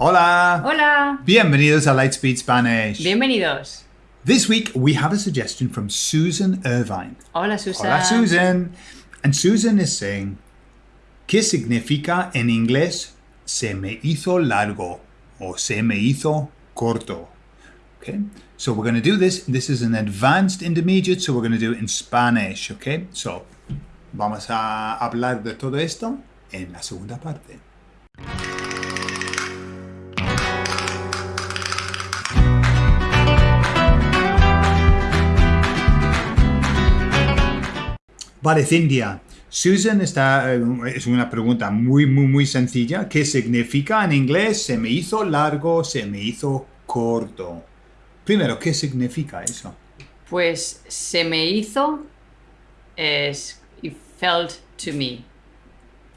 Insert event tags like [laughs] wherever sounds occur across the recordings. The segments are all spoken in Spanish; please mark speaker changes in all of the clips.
Speaker 1: Hola!
Speaker 2: Hola!
Speaker 1: Bienvenidos a Lightspeed Spanish.
Speaker 2: Bienvenidos.
Speaker 1: This week we have a suggestion from Susan Irvine.
Speaker 2: Hola, Susan.
Speaker 1: Hola, Susan. And Susan is saying, ¿qué significa en inglés se me hizo largo o se me hizo corto? Okay, so we're going to do this. This is an advanced intermediate, so we're going to do it in Spanish. Okay, so vamos a hablar de todo esto en la segunda parte. Vale, Cintia. Susan está, eh, es una pregunta muy, muy, muy sencilla. ¿Qué significa en inglés? Se me hizo largo, se me hizo corto. Primero, ¿qué significa eso?
Speaker 2: Pues se me hizo es it felt to me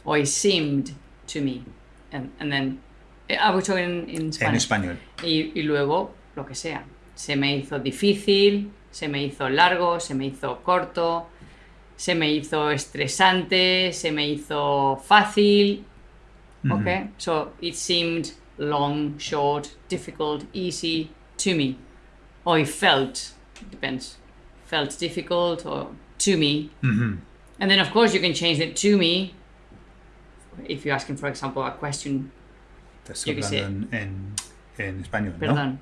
Speaker 2: or it seemed to me and, and then I was talking in, in Spanish.
Speaker 1: En español.
Speaker 2: Y, y luego lo que sea. Se me hizo difícil, se me hizo largo, se me hizo corto, se me hizo estresante, se me hizo fácil. Okay, so it seemed long, short, difficult, easy to me. Or it felt, depends, felt difficult or to me. And then, of course, you can change it to me if you're asking, for example, a question.
Speaker 1: Estás
Speaker 2: Yo qué sé.
Speaker 1: hablando en, en, en español, ¿no?
Speaker 2: Perdón.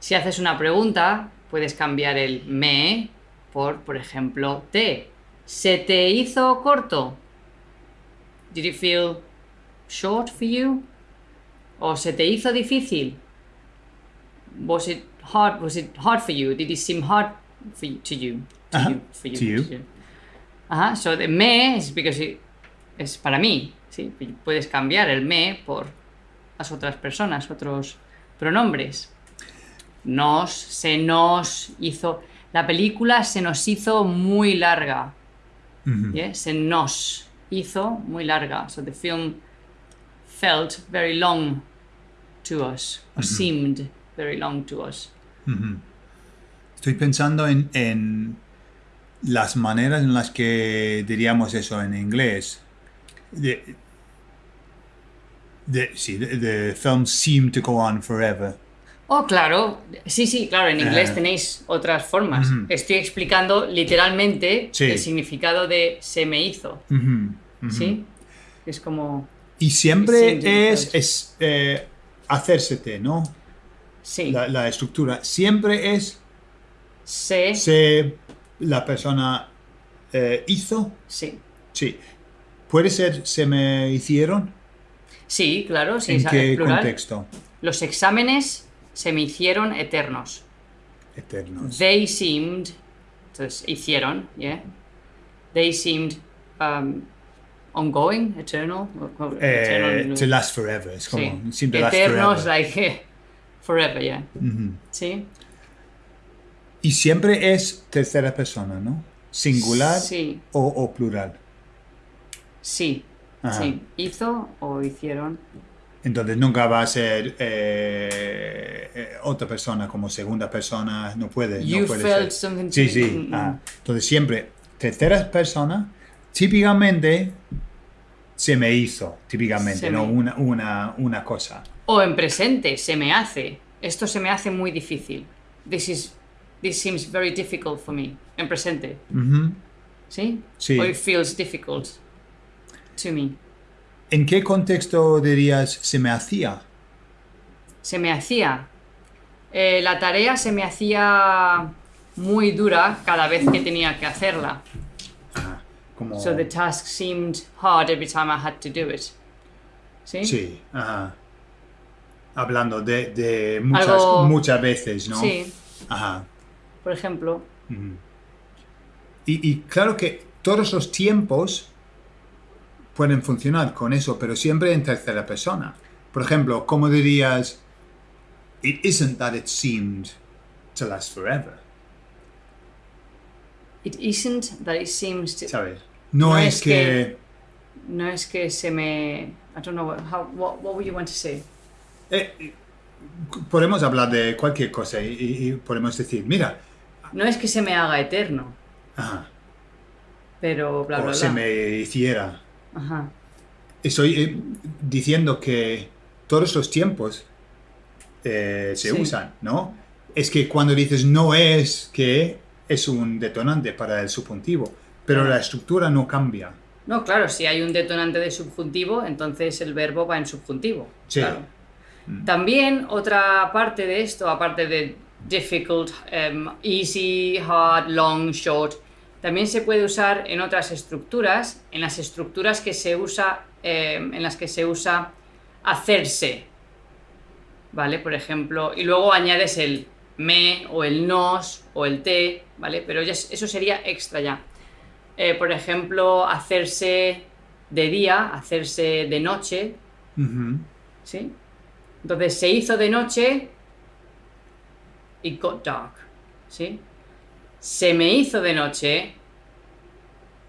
Speaker 2: Si haces una pregunta, puedes cambiar el me por, por ejemplo, te. ¿Se te hizo corto? Did it feel short for you? ¿O se te hizo difícil? Was it hard? Was it hard for you? Did it seem hard for you, to you? To you, for you,
Speaker 1: to you.
Speaker 2: Ajá, so the me es because it- es para mí, ¿sí? Puedes cambiar el me por las otras personas, otros pronombres. Nos, se nos hizo... La película se nos hizo muy larga. ¿Yeah? Se nos hizo muy larga. So the film felt very long to us, or seemed very long to us.
Speaker 1: Estoy pensando en, en las maneras en las que diríamos eso en inglés. The, the, sí, the, the film seemed to go on forever.
Speaker 2: Oh, claro. Sí, sí, claro. En inglés
Speaker 1: Eh.
Speaker 2: tenéis otras formas. Estoy explicando literalmente
Speaker 1: Sí.
Speaker 2: el significado de se me hizo. ¿Sí? Es como...
Speaker 1: Y siempre es, es eh, hacérsete, ¿no?
Speaker 2: Sí.
Speaker 1: La, la estructura. Siempre es
Speaker 2: Se...
Speaker 1: se la persona eh, hizo.
Speaker 2: Sí.
Speaker 1: Sí. Puede ser se me hicieron.
Speaker 2: Sí, claro. Sí,
Speaker 1: ¿En qué
Speaker 2: plural.
Speaker 1: contexto?
Speaker 2: Los exámenes se me hicieron eternos.
Speaker 1: Eternos.
Speaker 2: They seemed... Entonces, hicieron, ¿yeah? They seemed um, ongoing, eternal.
Speaker 1: Eh,
Speaker 2: eternal,
Speaker 1: to last forever. Es como
Speaker 2: sí.
Speaker 1: last
Speaker 2: Eternos,
Speaker 1: forever.
Speaker 2: like, [laughs] forever, yeah. Sí.
Speaker 1: Y siempre es tercera persona, ¿no? Singular
Speaker 2: Sí.
Speaker 1: o, o plural.
Speaker 2: Sí.
Speaker 1: Ajá.
Speaker 2: Sí. Hizo o hicieron.
Speaker 1: Entonces nunca va a ser eh, eh, otra persona como segunda persona, no puede.
Speaker 2: You
Speaker 1: no puede
Speaker 2: felt
Speaker 1: ser. Sí, sí. Ah. Entonces siempre tercera persona, típicamente se me hizo, típicamente,
Speaker 2: Se
Speaker 1: no
Speaker 2: me-
Speaker 1: una, una, una cosa.
Speaker 2: O en presente, se me hace. Esto se me hace muy difícil. This is this seems very difficult for me. En presente. ¿Sí?
Speaker 1: Sí.
Speaker 2: O it feels difficult to me.
Speaker 1: ¿En qué contexto dirías se me hacía?
Speaker 2: Se me hacía. eh, la tarea se me hacía muy dura cada vez que tenía que hacerla.
Speaker 1: Como,
Speaker 2: So the task seemed hard every time I had to do it. ¿Sí?
Speaker 1: Sí, ajá. Hablando de, de muchas,
Speaker 2: Algo-
Speaker 1: muchas veces, ¿no?
Speaker 2: Sí.
Speaker 1: Ajá.
Speaker 2: Por ejemplo,
Speaker 1: Y, y claro que todos los tiempos pueden funcionar con eso, pero siempre en tercera persona. Por ejemplo, ¿cómo dirías, it isn't that it seemed to last forever?
Speaker 2: it isn't that it seems to.
Speaker 1: ¿Sabes? No,
Speaker 2: No
Speaker 1: es,
Speaker 2: es
Speaker 1: que...
Speaker 2: que- No es que se me. I don't know what, how, what, what would you want to say?
Speaker 1: eh, podemos hablar de cualquier cosa y, y- y podemos decir, mira,
Speaker 2: No es que se me haga eterno,
Speaker 1: ajá,
Speaker 2: pero bla, bla,
Speaker 1: o
Speaker 2: bla.
Speaker 1: se me hiciera.
Speaker 2: Ajá.
Speaker 1: Estoy eh, diciendo que todos los tiempos eh, se
Speaker 2: Sí.
Speaker 1: usan, ¿no? Es que cuando dices no es que es un detonante para el subjuntivo, pero la estructura no cambia.
Speaker 2: No, claro, si hay un detonante de subjuntivo, entonces el verbo va en subjuntivo.
Speaker 1: Sí.
Speaker 2: claro. También otra parte de esto, aparte de difficult, em, easy, hard, long, short, también se puede usar en otras estructuras, en las estructuras que se usa, em, en las que se usa hacerse, ¿vale? Por ejemplo, y luego añades el me o el nos o el te, ¿vale? Pero ya eso sería extra ya. Eh, por ejemplo, hacerse de día, hacerse de noche. ¿sí? Entonces se hizo de noche, it got dark, ¿sí? Se me hizo de noche,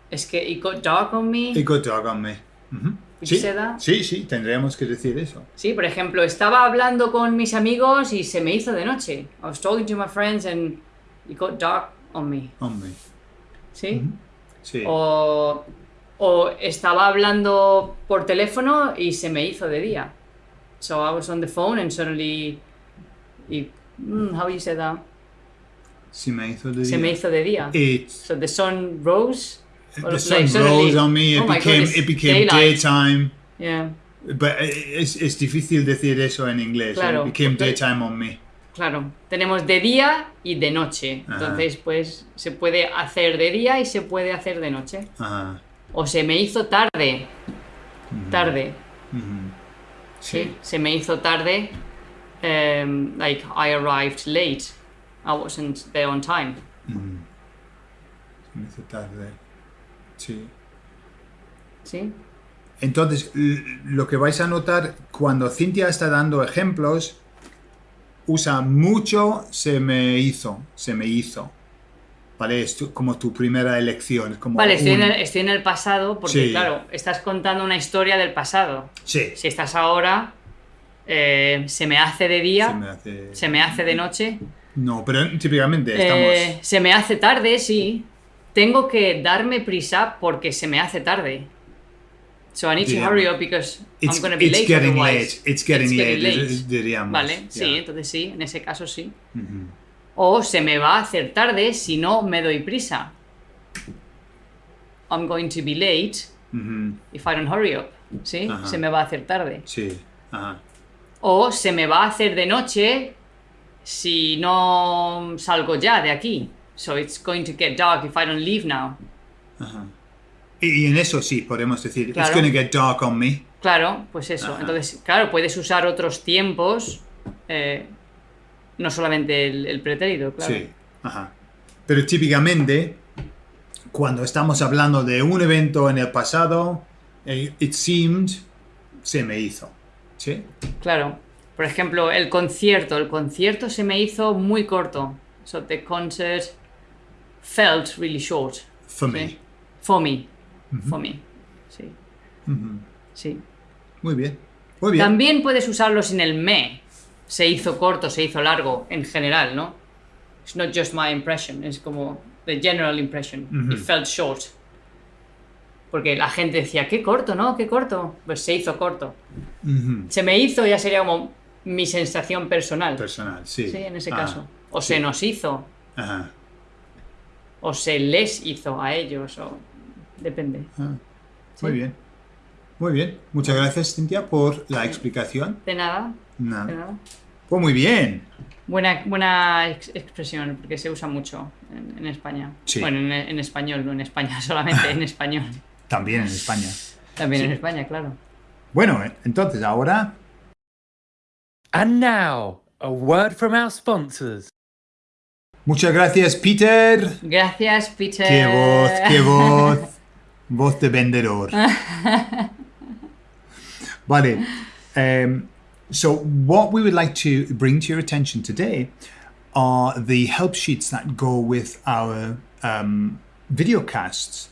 Speaker 2: es que it got dark on me,
Speaker 1: Y got dog on me. Ujú.
Speaker 2: Would
Speaker 1: Sí, sí, sí, tendríamos que decir eso.
Speaker 2: ¿sí? Por ejemplo, estaba hablando con mis amigos y se me hizo de noche. I was talking to my friends and it got dark on me,
Speaker 1: On me.
Speaker 2: ¿sí?
Speaker 1: Sí.
Speaker 2: O, o estaba hablando por teléfono y se me hizo de día. So I was on the phone and suddenly, y, mm, how you say that?
Speaker 1: Sí me hizo de
Speaker 2: Se me hizo de día.
Speaker 1: It,
Speaker 2: So the sun rose.
Speaker 1: the sun rose on me, it
Speaker 2: oh my
Speaker 1: became, it became daytime.
Speaker 2: Yeah,
Speaker 1: But es, es difícil decir eso en inglés.
Speaker 2: Claro.
Speaker 1: It became daytime on me.
Speaker 2: claro. Tenemos de día y de noche.
Speaker 1: Ajá.
Speaker 2: Entonces, pues se puede hacer de día y se puede hacer de noche.
Speaker 1: Ajá.
Speaker 2: O se me hizo tarde. Tarde. Sí, se me hizo tarde. um, like I arrived late. I wasn't there on time.
Speaker 1: Se me hizo tarde. Sí.
Speaker 2: ¿Sí?
Speaker 1: Entonces, lo que vais a notar cuando Cintia está dando ejemplos, usa mucho se me hizo, se me hizo. ¿Vale? Es tu- como tu primera elección. Como
Speaker 2: Vale, estoy en, el, estoy en el pasado porque,
Speaker 1: Sí.
Speaker 2: claro, estás contando una historia del pasado.
Speaker 1: Sí.
Speaker 2: Si estás ahora, eh, se me hace de
Speaker 1: Se
Speaker 2: día,
Speaker 1: me hace...
Speaker 2: se me hace de noche,
Speaker 1: No, pero típicamente estamos...
Speaker 2: eh, se me hace tarde, sí. Tengo que darme prisa porque se me hace tarde. So I need to hurry up because
Speaker 1: It's,
Speaker 2: I'm going to be
Speaker 1: it's
Speaker 2: late
Speaker 1: getting
Speaker 2: otherwise.
Speaker 1: late. It's getting
Speaker 2: It's
Speaker 1: late, diríamos.
Speaker 2: Vale, sí, entonces sí, en ese caso sí. O se me va a hacer tarde si no me doy prisa. I'm going to be late if I don't hurry up. ¿Sí? Se me va a hacer tarde.
Speaker 1: Sí.
Speaker 2: O se me va a hacer de noche si no salgo ya de aquí. So it's going to get dark if I don't leave now.
Speaker 1: Ajá. Y, y en eso sí podemos decir, it's
Speaker 2: Claro.
Speaker 1: gonna get dark on me.
Speaker 2: Claro, pues eso.
Speaker 1: Ajá.
Speaker 2: Entonces, claro, puedes usar otros tiempos, eh, no solamente el, el pretérito, claro.
Speaker 1: Sí. Ajá. Pero típicamente, cuando estamos hablando de un evento en el pasado, eh, it seemed, se me hizo. ¿Sí?
Speaker 2: Claro. Por ejemplo, el concierto. El concierto se me hizo muy corto. So the concert felt really short.
Speaker 1: For
Speaker 2: Sí.
Speaker 1: me.
Speaker 2: For me. For me. Sí. Sí.
Speaker 1: Muy bien. Muy bien.
Speaker 2: También puedes usarlo sin el me. Se hizo corto, se hizo largo, en general, ¿no? It's not just my impression, es como the general impression. It felt short. Porque la gente decía, qué corto, ¿no? Qué corto. Pues se hizo corto. Se me hizo ya sería como mi sensación personal.
Speaker 1: Personal, sí.
Speaker 2: Sí, en ese
Speaker 1: Ah,
Speaker 2: caso. O
Speaker 1: sí.
Speaker 2: se nos hizo,
Speaker 1: Ajá.
Speaker 2: o se les hizo a ellos, o depende.
Speaker 1: Ah,
Speaker 2: Sí.
Speaker 1: Muy bien. Muy bien. Muchas gracias, Cintia, por la explicación.
Speaker 2: De nada, de
Speaker 1: Nada.
Speaker 2: nada.
Speaker 1: Pues muy bien.
Speaker 2: Buena, buena ex- expresión, porque se usa mucho en, en España.
Speaker 1: Sí.
Speaker 2: Bueno, en, en español, no en España, [laughs] solamente en español.
Speaker 1: También en España.
Speaker 2: También
Speaker 1: Sí.
Speaker 2: en España, claro.
Speaker 1: Bueno, entonces ahora
Speaker 3: And now, a word from our sponsors.
Speaker 1: Muchas gracias, Peter.
Speaker 2: Gracias, Peter.
Speaker 1: Qué voz, qué voz. [laughs] Voz de vendedor. Vale. Um, so, what we would like to bring to your attention today are the help sheets that go with our um, video casts.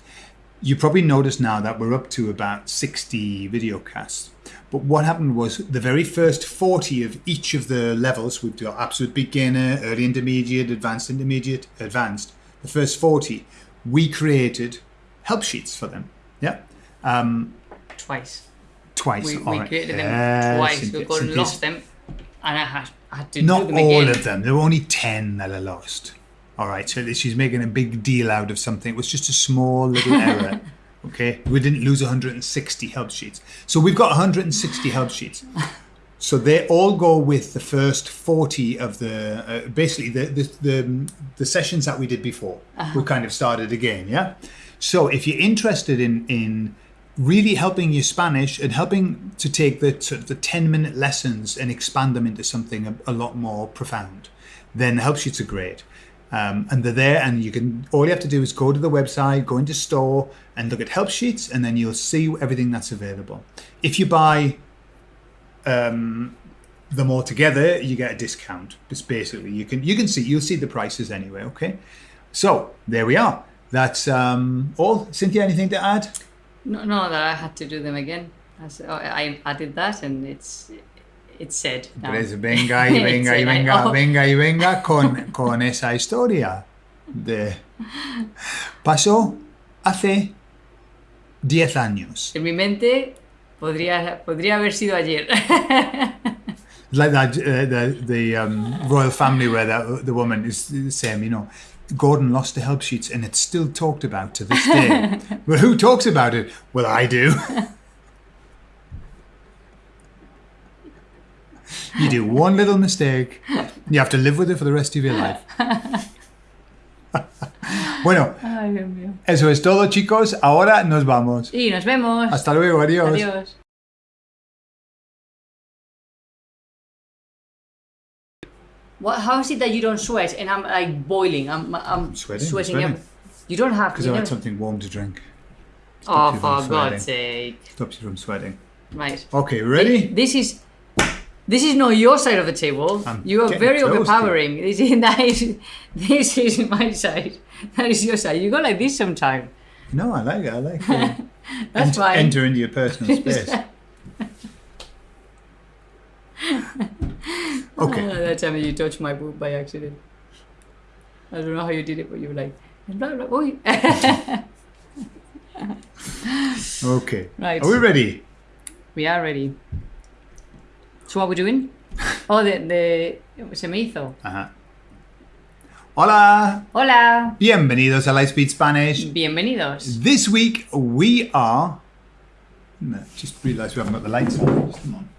Speaker 1: You probably noticed now that we're up to about 60 video casts. But what happened was the very first 40 of each of the levels, we've got absolute beginner, early intermediate, advanced intermediate, advanced. The first 40, we created help sheets for them. Yeah. Um,
Speaker 2: Twice.
Speaker 1: Twice.
Speaker 2: We, we
Speaker 1: right.
Speaker 2: created them
Speaker 1: Yes,
Speaker 2: twice. We got lost them, and I had, I had to
Speaker 1: Not all
Speaker 2: again.
Speaker 1: of them. There were only 10 that I lost. All right. So she's making a big deal out of something. It was just a small little [laughs] error. Okay. We didn't lose 160 help sheets. So we've got 160 help sheets. So they all go with the first 40 of the, uh, basically the, the, the, the sessions that we did before. We kind of started again. Yeah. So if you're interested in, in really helping your Spanish and helping to take the sort the 10 minute lessons and expand them into something a, a lot more profound, then the help sheets are great. Um, and they're there, and you can. All you have to do is go to the website, go into store, and look at help sheets, and then you'll see everything that's available. If you buy um, them all together, you get a discount. It's basically you can you can see you'll see the prices anyway. Okay, so there we are. That's um, all. Cynthia, anything to add?
Speaker 2: No, no, that I had to do them again. I, added that, and it's it's said. now.
Speaker 1: Pues venga y [laughs] venga y venga,
Speaker 2: oh.
Speaker 1: venga y venga [laughs] con, con esa historia de pasó hace 10 años.
Speaker 2: En mi mente podría, podría haber sido ayer.
Speaker 1: Like that, uh, the the um, royal family where that, the woman is saying, you know, Gordon lost the help sheets and it's still talked about to this day. [laughs] well, who talks about it? Well, I do. You do one little mistake, you have to live with it for the rest of your life. [laughs] bueno,
Speaker 2: Ay, Dios mío.
Speaker 1: eso es todo, chicos. Ahora nos vamos.
Speaker 2: Y nos vemos.
Speaker 1: Hasta luego, adiós.
Speaker 2: Adiós. What, how is it that you don't sweat and I'm like boiling? I'm, I'm
Speaker 1: Sweating,
Speaker 2: sweating.
Speaker 1: sweating.
Speaker 2: every- You don't have to.
Speaker 1: Because I had something warm to drink.
Speaker 2: oh, for. God's sake.
Speaker 1: Stops you from sweating.
Speaker 2: Right.
Speaker 1: Okay, ready?
Speaker 2: This is this is not your side of the table.
Speaker 1: I'm
Speaker 2: you are very overpowering. [laughs] This is, that is this is my side. That is your side. You go like this sometime.
Speaker 1: No, I like it. I like [laughs] it.
Speaker 2: That's
Speaker 1: enter,
Speaker 2: fine.
Speaker 1: enter into your personal [laughs] space. Okay.
Speaker 2: Uh, that time you touched my boob by accident. I don't know how you did it, but you were like, blah, blah, oi.
Speaker 1: Okay.
Speaker 2: Right.
Speaker 1: Are we ready?
Speaker 2: we are ready. So what we're we doing? [laughs] Oh, the, the se me hizo.
Speaker 1: Ajá. Hola.
Speaker 2: Hola.
Speaker 1: Bienvenidos a Lightspeed Spanish.
Speaker 2: Bienvenidos.
Speaker 1: This week we are. No, just realised we haven't got the lights on. Just a moment.